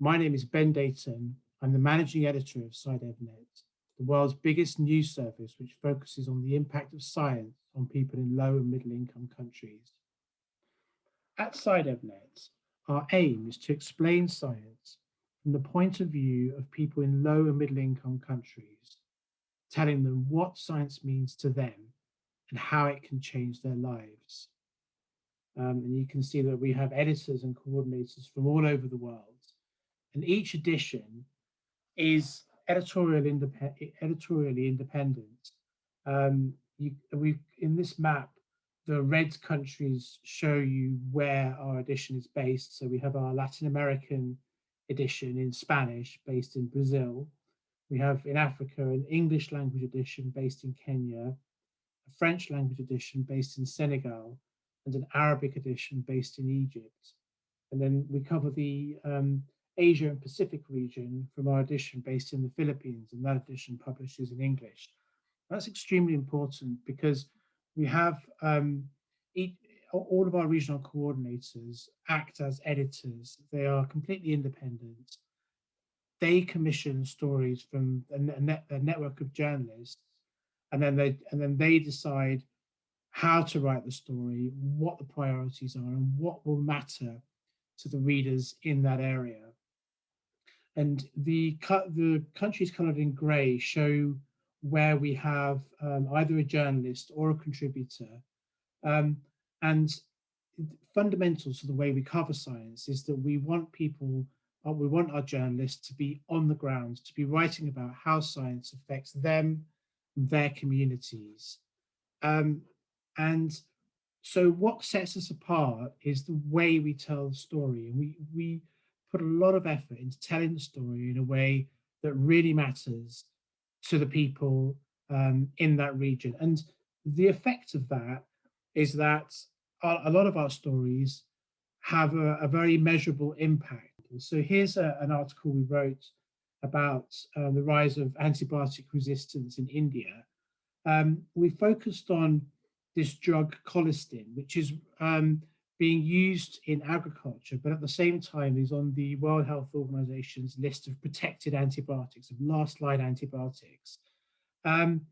My name is Ben Deighton. I'm the managing editor of SciDevNet, the world's biggest news service which focuses on the impact of science on people in low and middle income countries. At SciDevNet, our aim is to explain science from the point of view of people in low and middle income countries, telling them what science means to them and how it can change their lives. Um, and you can see that we have editors and coordinators from all over the world. And each edition is editorial indep editorially independent. Um, you, we in this map, the red countries show you where our edition is based. So we have our Latin American edition in Spanish based in Brazil. We have in Africa an English language edition based in Kenya, a French language edition based in Senegal, and an Arabic edition based in Egypt. And then we cover the um, Asia and Pacific region from our edition based in the Philippines, and that edition publishes in English. That's extremely important because we have um, each, all of our regional coordinators act as editors. They are completely independent. They commission stories from a, net, a network of journalists, and then they and then they decide how to write the story, what the priorities are, and what will matter to the readers in that area. And the the countries coloured in grey show where we have um, either a journalist or a contributor. Um, and fundamental to the way we cover science is that we want people, uh, we want our journalists to be on the ground, to be writing about how science affects them, their communities. Um, and so what sets us apart is the way we tell the story. And we, we put a lot of effort into telling the story in a way that really matters to the people um, in that region. And the effect of that is that a lot of our stories have a, a very measurable impact. So here's a, an article we wrote about uh, the rise of antibiotic resistance in India. Um, we focused on this drug colistin, which is um, being used in agriculture, but at the same time is on the World Health Organization's list of protected antibiotics, of last line antibiotics. Um,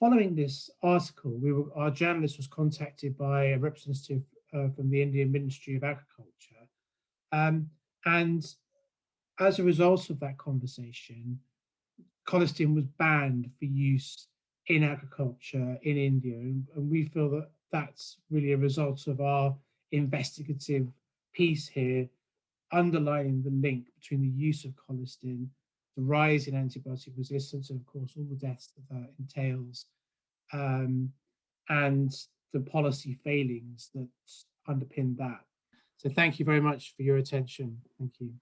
following this article, we were, our journalist was contacted by a representative uh, from the Indian Ministry of Agriculture. Um, and as a result of that conversation, colistin was banned for use in agriculture in India. And, we feel that that's really a result of our investigative piece here, underlining the link between the use of colistin, the rise in antibiotic resistance, and of course, all the deaths that that entails, um, and the policy failings that underpin that. So thank you very much for your attention. Thank you.